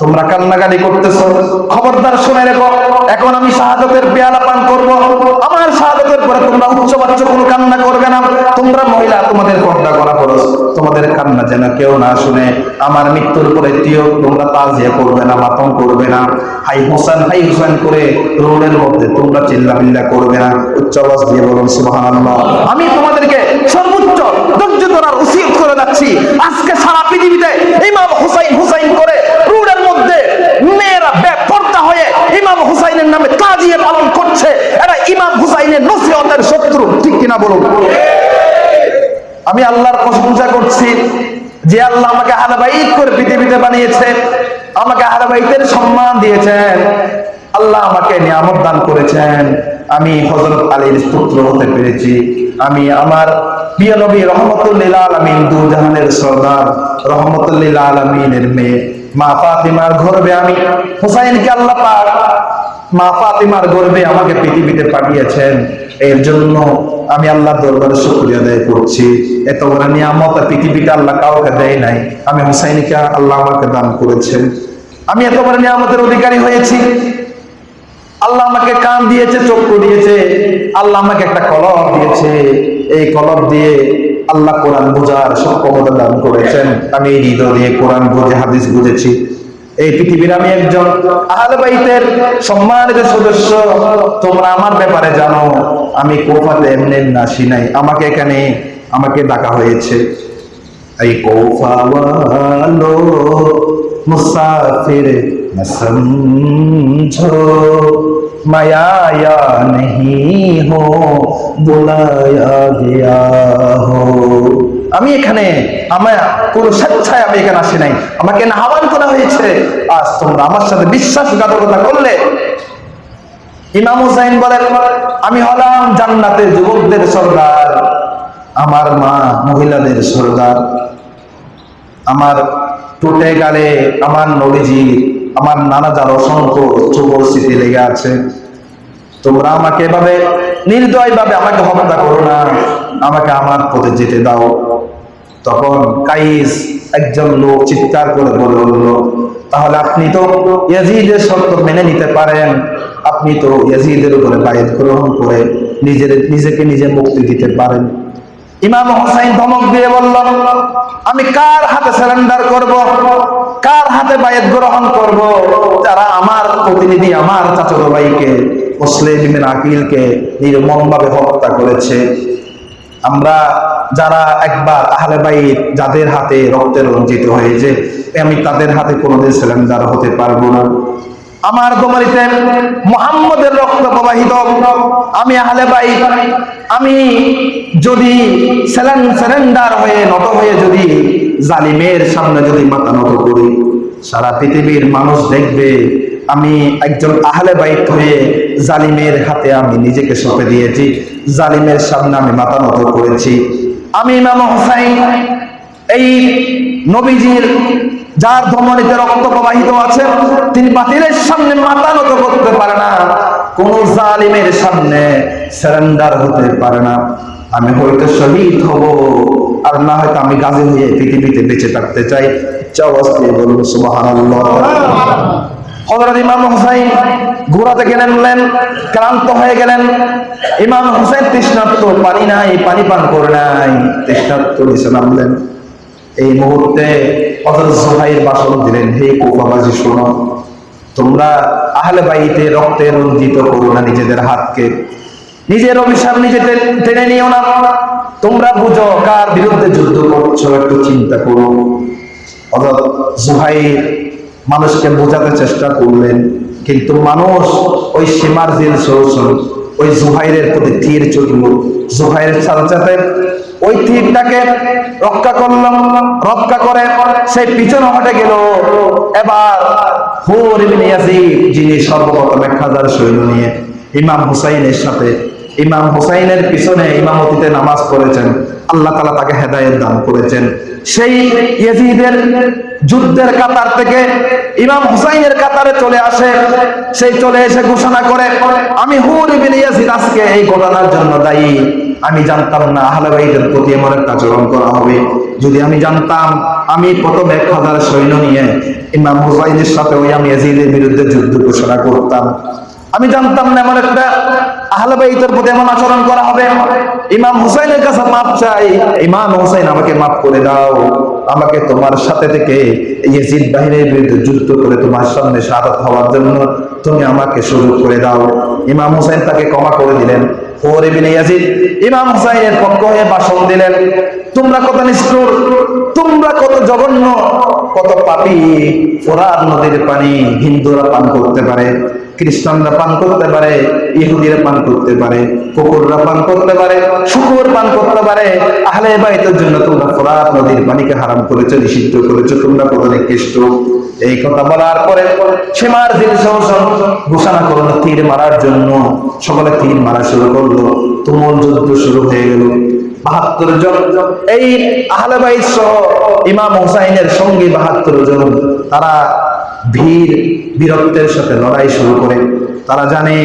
তোমরা কান্নাকাটি করতেছো। খবরদার শুনে রেখো, এখন আমি শাহাদতের পেয়ালা পান করব। আমার শাহাদতের পরে তোমরা উচ্চ বাচ্চ কোনো কান্না করবে না। তোমরা মহিলা, তোমাদের পর্দা করা খরচ তোমাদের কান্না যেন কেউ না শুনে। আমার মৃত্যুর পরে তিও তোমরা তাজিয়া করবে না, মাতম করবে না। হাই হোসেন হাই হোসেন করে রোডের মধ্যে তোমরা চিল্লা মিল্লা করবে না। উচ্চ আওয়াজ দিয়ে বলুন, সুবহানাল্লাহ। আমি তোমাদেরকে সর্বোচ্চ ধৈর্য ধরার উচিত করে যাচ্ছি। আজকে সারা পৃথিবীতে ইমাম হুসাইন হুসাইন করে রোডের মধ্যে মেয়েরা বেপর্দা হয়ে ইমাম হুসাইনের নামে তাজিয়ে পালন করছে। এরা ইমাম হুসাইনের নসিহতের শত্রু। ঠিক কিনা বলুন? আমি আল্লাহর প্রশংসা করছি যে আল্লাহ আমাকে আহলাবাইত করে পৃথিবীতে বানিয়েছে। আমাকে আহলাবাইতের সম্মান দিয়েছেন। আল্লাহ আমাকে নিয়ামত দান করেছেন। আমি হজরত আলীর পুত্র হতে পেরেছি। আমি আমার প্রিয় নবী রহমতুল্লিল আলমিন দু জাহানের সর্দার রহমতুল্লিল আলমিনের মেয়ে। মা ফাতিমার গর্বে আমি। হুসাইনকে আল্লাহ পাক মা ফাতিমার গর্বে আমাকে পৃথিবীতে পাঠিয়েছেন। এর জন্য আমি আল্লাহ দরবারে শুকরিয়া আদায় করছি। এত বড় নিয়ামত পৃথিবীতে আল্লাহ কাউকে দেয় নাই। আমি হুসাইনকে আল্লাহ আমাকে দান করেছেন। আমি এত বড় নিয়ামতের অধিকারী হয়েছি। আল্লাহ আমাকে কান দিয়েছে, চক্ষু দিয়েছে। আল্লাহ আমাকে একটা কলম দিয়েছে। এই কলম দিয়ে আল্লাহ কোরআন বোঝার সক্ষমতা দান করেছেন। আমি হৃদয় দিয়ে কোরআন বুঝে, হাদিস বুঝেছি। এই পৃথিবীর আমি একজন আহলে বাইতের সম্মানিত সদস্য। তোমরা আমার ব্যাপারে জানো, আমি কোফাতে এমনি নাসি নাই। আমাকে এখানে, আমাকে ডাকা হয়েছে। এই কোফাওয়ালো মুসাফির न समझो माया या नहीं हो बुलाया गया हो আমি এখানে আমার কোন স্বেচ্ছায় আমি এখানে আসি নাই আমাকে না আহ্বান করা হয়েছে আজ তোমরা আমার সাথে বিশ্বাসঘাতকতা করলে ইমাম হুসাইন বলেন আমি হলাম জান্নাতের যুবকদের সর্দার আমার মা মহিলাদের সর্দার আমার টুটে গালে আমার নবীজি আমার নানা যার অসংখ্য চুবর স্মৃতি লেগে আছে। তোমরা আমাকে এভাবে নির্দয় ভাবে আমাকে হত্যা করো না। আমাকে আমার পথে যেতে দাও। তখন কাইস একজন লোক চিৎকার করে বলে উঠল, তাহলে আপনি তো ইয়াজিদের শর্ত মেনে নিতে পারেন। আপনি তো ইয়াজিদের উপরে বায়ত গ্রহণ করে নিজের, নিজেকে নিজে মুক্তি দিতে পারেন। ইমাম হোসাইন ধমক দিয়ে বলল, আমি কার হাতে সারেন্ডার করব? কার হাতে বায়াত গ্রহণ করব? যারা আমার প্রতিনিধি, আমার চাচত ভাইকে মুসলিমের আকিলকে নির্মম ভাবে হত্যা করেছে। আমরা যারা একবার আহলে বাইত যাদের হাতে রক্তের রঞ্জিত হয়েছে, আমি তাদের হাতে কোনোদিন সেলেন্ডার হতে পারব না। আমার তোমারিতে মোহাম্মদের রক্ত প্রবাহিত আমি আহলে বাই আমি যদি স্যালেন্ডার হয়ে নত হয়ে যদি জালিমের সামনে যদি মাথা নত করি, সারা পৃথিবীর মানুষ দেখবে আমি একজন আহলে বাইত হয়ে জালিমের হাতে আমি নিজেকে সঁপে দিয়েছি, জালিমের সামনে আমি মাথা নত করেছি। আমি ইমাম হোসাইন, এই নবীজির যার ধমনীতে রক্ত প্রবাহিত আছে, তিনি বাতিলের সামনে মাথা নত করতে পারে না। কোন জালিমের সামনে সারেন্ডার হতে পারে না। আমি হয়তো শহীদ হব, আর না হয়তো আমি গাজী হয়ে পৃথিবীতে বেঁচে থাকতে চাই। দিয়ে বলুন, সুবহানাল্লাহ। হযরত ইমাম হুসাইন ঘোড়া থেকে নামলেন, ক্লান্ত হয়ে গেলেন। ইমাম হুসাইন তৃষ্ণার্ত, পানি নাই, পানি পান করে নাই, তৃষ্ণার্ত নিচে নামলেন। এই মুহূর্তে ভাষণ দিলেন, হে শোনো। তোমরা আহলে রক্তে করো না নিজেদের হাতকে। নিজের অভিশাপ নিজে টেনে নিও না। তোমরা বুঝো কার বিরুদ্ধে যুদ্ধ করছ, একটু চিন্তা করো। মানুষকে বোঝাতে চেষ্টা করলেন, কিন্তু মানুষ ওই সীমার জেল ওই জুহাইরের প্রতি তীর চলল জুহাইরের সাথে ওই তীরটাকে রক্ষা করলাম, রক্ষা করে সেই পিছনে হটে গেল। এবার হুর ইবনে যিনি সর্বপ্রথম এক হাজার সৈন্য নিয়ে ইমাম হুসাইনের সাথে, ইমাম হুসাইনের পিছনে ইমামতিতে নামাজ পড়েছেন, আল্লাহ তালা তাকে হেদায়েত দান করেছেন। সেই ইয়েজিদের যুদ্ধের কাতার থেকে ইমাম হুসাইনের কাতারে চলে আসে। সেই চলে এসে ঘোষণা করে, আমি হুর ইবিন আজকে এই ঘটনার জন্য দায়ী। আমি জানতাম না আহলেবাইদের প্রতি এমন একটা আচরণ করা হবে। যদি আমি জানতাম, আমি প্রথম এক হাজার সৈন্য নিয়ে ইমাম হুসাইনের সাথে ওই আমি ইয়াজিদের বিরুদ্ধে যুদ্ধ ঘোষণা করতাম। আমি জানতাম না এমন একটা আহলেবাইদের প্রতি এমন আচরণ করা হবে। ইমাম হুসাইনের কাছে মাপ চাই। ইমাম হুসাইন, আমাকে মাফ করে দাও। আমাকে তোমার সাথে থেকে ইয়েজিদ বাহিনীর বিরুদ্ধে যুদ্ধ করে তোমার সামনে শাহাদাত হওয়ার জন্য তুমি আমাকে সুযোগ করে দাও। ইমাম হুসাইন তাকে ক্ষমা করে দিলেন। পানি হিন্দুরা পান করতে পারে। খ্রিস্টানরা পান করতে পারে, ইহুদিরা পান করতে পারে, কুকুররা পান করতে পারে, শুকুর পান করতে পারে, আহলে বাইতের জন্য তোমরা ফোরাত নদীর পানিকে হারাম করেছ, নিষিদ্ধ করেছ, তোমরা কত নিকৃষ্ট এই কথা বলার পরে সীমার দিন ঘোষণা করল, তীর মারার জন্য। সকলে তীর মারা শুরু করল, তুমুল যুদ্ধ শুরু হয়ে গেল। বাহাত্তর জন, এই আহলেবাইদ সহ ইমাম হুসাইনের সঙ্গী বাহাত্তর জন, তারা ভিড় বীরত্বের সাথে লড়াই শুরু করে। তারা জানে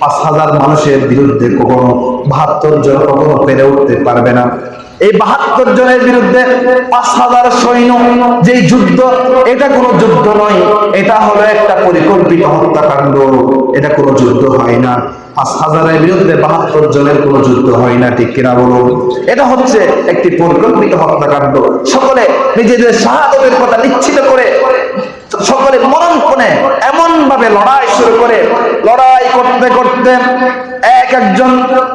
পাঁচ হাজার মানুষের বিরুদ্ধে কখনো বাহাত্তর জন কখনো পেরে উঠতে পারবে না। এই বাহাত্তর জনের বিরুদ্ধে পাঁচ হাজার সৈন্য যে যুদ্ধ, এটা কোনো যুদ্ধ নয়, এটা হলো একটা পরিকল্পিত হত্যাকাণ্ড। এটা কোনো যুদ্ধ হয় না। পাঁচ হাজারের বিরুদ্ধে বাহাত্তর জনের কোনো যুদ্ধ হয় না, ঠিক কিনা বলুন? এটা হচ্ছে একটি পরিকল্পিত হত্যাকাণ্ড। সকলে নিজেদের শাহাদতের কথা নিশ্চিত করে সকলে মরণপণে এমন ভাবে লড়াই শুরু করে, লড়াই করতে করতে এক একজন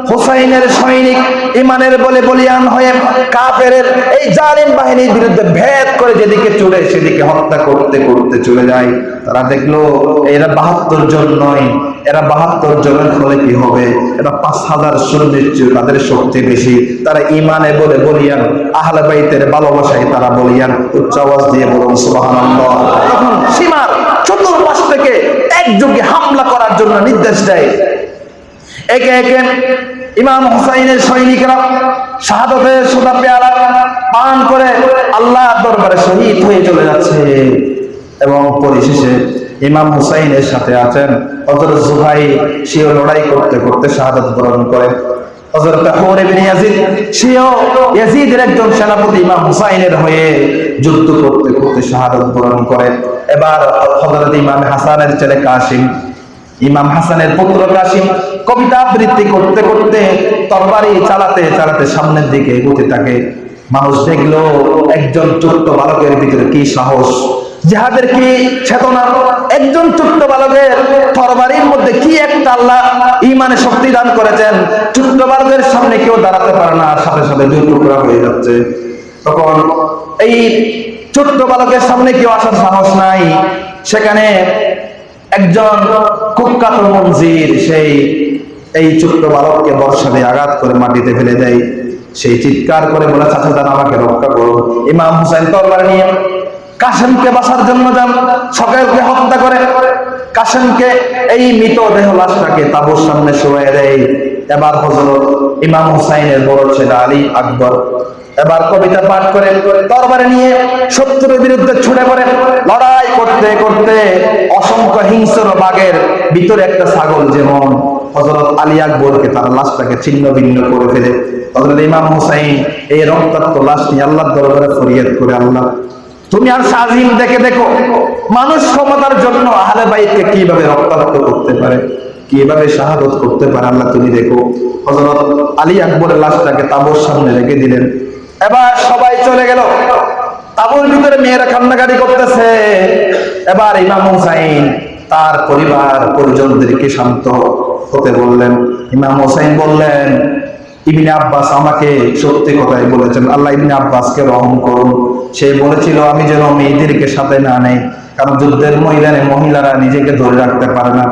হোসাইনের সৈনিক ইমানের বলে বলিয়ান হয়ে কাফের এই জালিম বাহিনীর বিরুদ্ধে ভেদ করে যেদিকে চলে সেদিকে হত্যা করতে করতে চলে যায়। তারা দেখল, এরা বাহাত্তর জন নয়, এরা বাহাত্তর জনের ফলে কি হবে, এরা পাঁচ হাজার চেয়ে তাদের শক্তি বেশি। তারা ইমানে বলে বলিয়ান, আহলে বাইতের ভালোবাসায় তারা বলিয়ান উচ্চ আওয়াজ দিয়ে বলুন, সুবহানাল্লাহ তখন সীমার চতুর্পাশ থেকে একযোগে হামলা করার জন্য নির্দেশ দেয়। একে একে ইমাম হুসাইনের সৈনিকরা শাহাদতের সোদা পেয়ারা পান করে আল্লাহ দরবারে শহীদ হয়ে চলে যাচ্ছে। এবং পরিশেষে ইমাম হুসাইনের সাথে আছেন অথচ জুহাই সেও লড়াই করতে করতে শাহাদত বরণ করেন। চালাতে চালাতে সামনের দিকে এগোতে থাকে। মানুষ দেখল, একজন ছোট্ট বালকের ভিতরে কি সাহস? যাহাদের কি চেতনা? একজন ছোট্ট বালকের তরবারির মধ্যে কি একটা আল্লাহ ইমানে শক্তি দান করেছেন? ছোট্ট সামনে কেউ দাঁড়াতে পারে না সাথে সাথে দুই টুকরা হয়ে যাচ্ছে। তখন এই ছোট্ট বালকের সামনে কেউ আসার সাহস নাই। সেখানে একজন কুখ্যাত মঞ্জির সেই এই ছোট্ট বালককে বর্ষা দিয়ে আঘাত করে মাটিতে ফেলে দেয়। সেই চিৎকার করে বলে, চাচা দান আমাকে রক্ষা করুন ইমাম হুসাইন তরবার নিয়ে কাসেমকে বাসার জন্য যান, সকালকে হত্যা করে। কাশেমকে এই মৃত দেহ লাশটাকে তাবুর সামনে শোয়ে দেয়। এবার হজরত ইমাম হুসাইনের বড় ছেলে আলী আকবর এবার কবিতা পাঠ করে তরবারে নিয়ে শত্রুর বিরুদ্ধে ছুটে পড়ে। লড়াই করতে করতে অসংখ্য হিংস্র বাঘের ভিতরে একটা ছাগল যেমন হজরত আলী আকবরকে তার লাশটাকে ছিন্ন ভিন্ন করে ফেলে। হজরত ইমাম হুসাইন এই রক্তাক্ত লাশ নিয়ে আল্লাহর দরবারে ফরিয়াদ করে, আল্লাহ, তুমি আর সাজিম দেখে দেখো, মানুষ ক্ষমতার জন্য আহলে বাইতকে কীভাবে রক্তাক্ত করতে পারে? কীভাবে শাহাদত করতে পারে আল্লাহ তুমি দেখো। হজরত আলী আকবরের লাশটাকে তাবুর সামনে রেখে দিলেন। এবার সবাই চলে গেল। তাবুর ভিতরে মেয়েরা কান্নাকাটি করতেছে। এবার ইমাম হুসাইন তার পরিবার পরিজনদেরকে শান্ত হতে বললেন। ইমাম হুসাইন বললেন, ইবনে আব্বাস আমাকে সত্যি কথাই বলেছেন। আল্লাহ ইবনে আব্বাসকে রহম করুন। সে বলেছিল, আমি যেন মেয়েদেরকে সাথে না নেই, কারণ যুদ্ধের ময়দানে মহিলারা নিজেকে ধরে রাখতে পারে না।